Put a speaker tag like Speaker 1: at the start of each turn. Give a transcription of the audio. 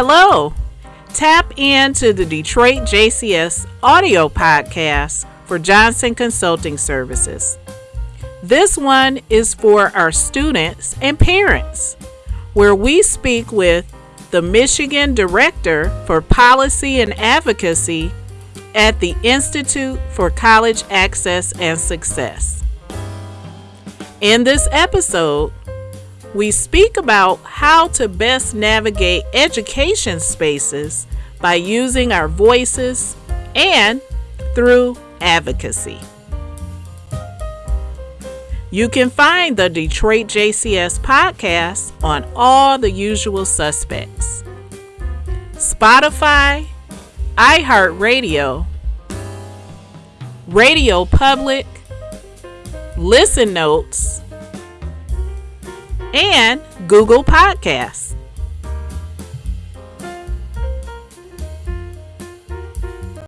Speaker 1: Hello! Tap into the Detroit JCS audio podcast for Johnson Consulting Services. This one is for our students and parents, where we speak with the Michigan Director for Policy and Advocacy at the Institute for College Access and Success. In this episode, we speak about how to best navigate education spaces by using our voices and through advocacy. You can find the Detroit JCS podcast on all the usual suspects Spotify, iHeartRadio, Radio Public, Listen Notes, and Google Podcasts.